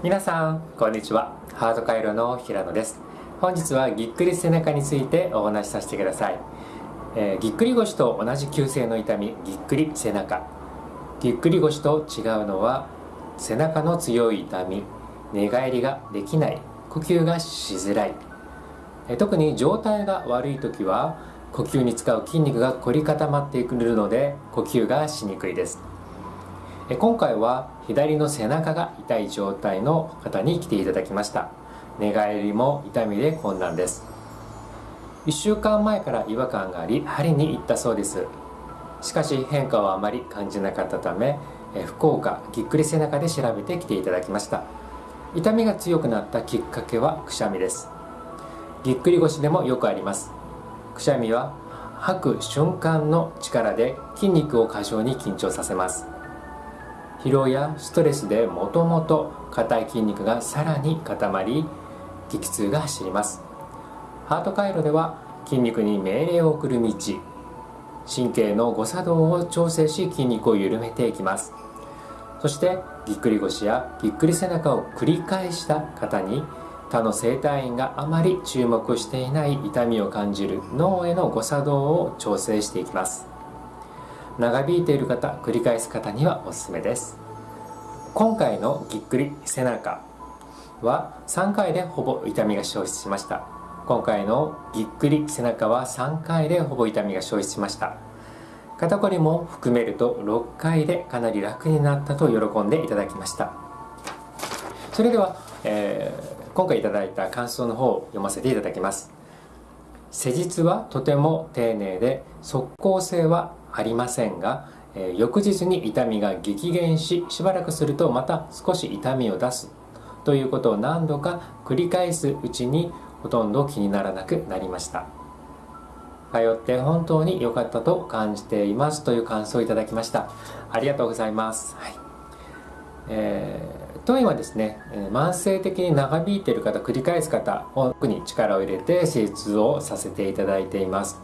皆さんこんにちは。ハードカイロの平野です。本日はぎっくり背中についてお話しさせてください、えー、ぎっくり腰と同じ急性の痛みぎっくり背中。ぎっくり腰と違うのは背中の強い痛み寝返りができない呼吸がしづらい、えー、特に状態が悪い時は呼吸に使う筋肉が凝り固まってくるので呼吸がしにくいです。今回は左の背中が痛い状態の方に来ていただきました。寝返りも痛みで困難です。1週間前から違和感があり針に行ったそうです。しかし変化はあまり感じなかったため福岡ぎっくり背中で調べてきていただきました。痛みが強くなったきっかけはくしゃみです。ぎっくり腰でもよくあります。くしゃみは吐く瞬間の力で筋肉を過剰に緊張させます。疲労やストレスでもともと硬い筋肉がさらに固まり激痛が走ります。ハート回路では筋肉に命令を送る道神経の誤作動を調整し筋肉を緩めていきます。そしてぎっくり腰やぎっくり背中を繰り返した方に他の整体院があまり注目していない痛みを感じる脳への誤作動を調整していきます。長引いている方繰り返す方にはおすすめです。今回のぎっくり背中は3回でほぼ痛みが消失しました。今回のぎっくり背中は3回でほぼ痛みが消失しました。肩こりも含めると6回でかなり楽になったと喜んでいただきました。それでは、えー、今回いただいた感想の方を読ませていただきます。施術はとても丁寧で即効性はありませんが、えー、翌日に痛みが激減ししばらくするとまた少し痛みを出すということを何度か繰り返すうちにほとんど気にならなくなりました。通って本当に良かったと感じていますという感想をいただきました。ありがとうございます、はい。えー、当院はですね慢性的に長引いている方繰り返す方特に力を入れて施術をさせていただいています。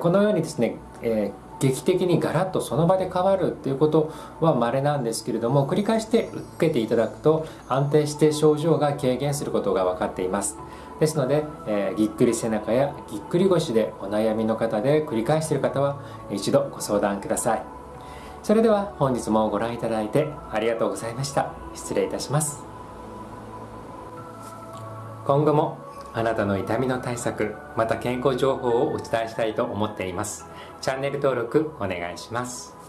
このようにですね、えー劇的にガラッとその場で変わるっていうことは稀なんですけれども繰り返して受けていただくと安定して症状が軽減することが分かっています。ですので、えー、ぎっくり背中やぎっくり腰でお悩みの方で繰り返している方は一度ご相談ください。それでは本日もご覧いただいてありがとうございました。失礼いたします。今後もあなたの痛みの対策また健康情報をお伝えしたいと思っています。チャンネル登録お願いします。